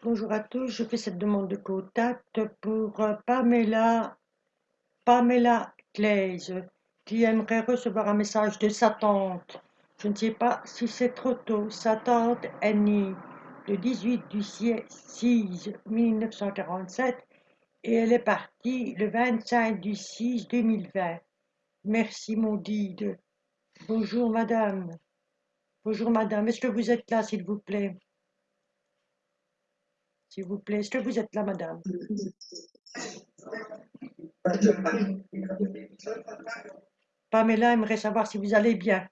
Bonjour à tous, je fais cette demande de contact pour euh, Pamela, Pamela Claise, qui aimerait recevoir un message de sa tante. Je ne sais pas si c'est trop tôt. Sa tante est née le 18 du 6 1947 et elle est partie le 25 du 6 2020. Merci mon guide. Bonjour madame. Bonjour madame, est-ce que vous êtes là s'il vous plaît? S'il vous plaît, est-ce que vous êtes là madame? Pamela aimerait savoir si vous allez bien.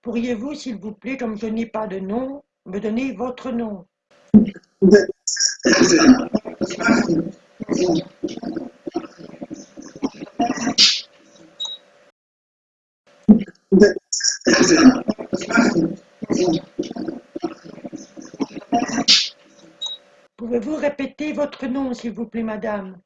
Pourriez-vous, s'il vous plaît, comme je n'ai pas de nom, me donner votre nom? Pouvez-vous répéter votre nom, s'il vous plaît, madame?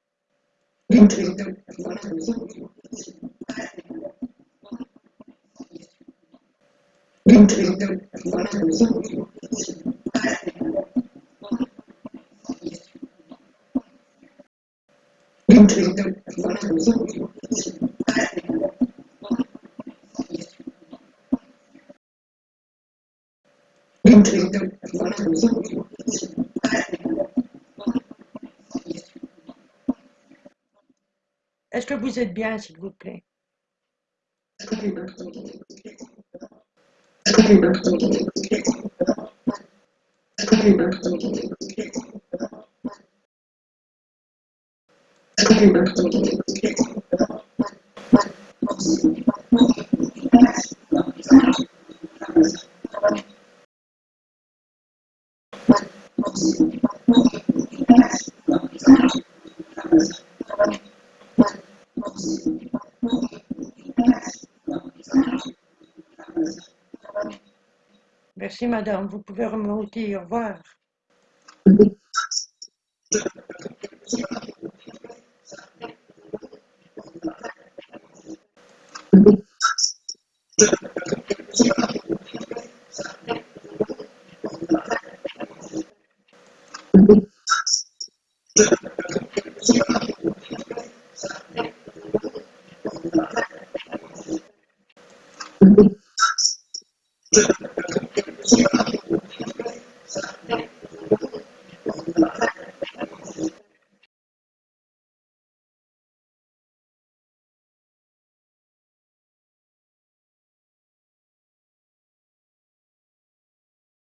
Est-ce que vous êtes bien, s'il vous plaît? Merci, madame. Vous pouvez remonter. Au revoir. 嗯。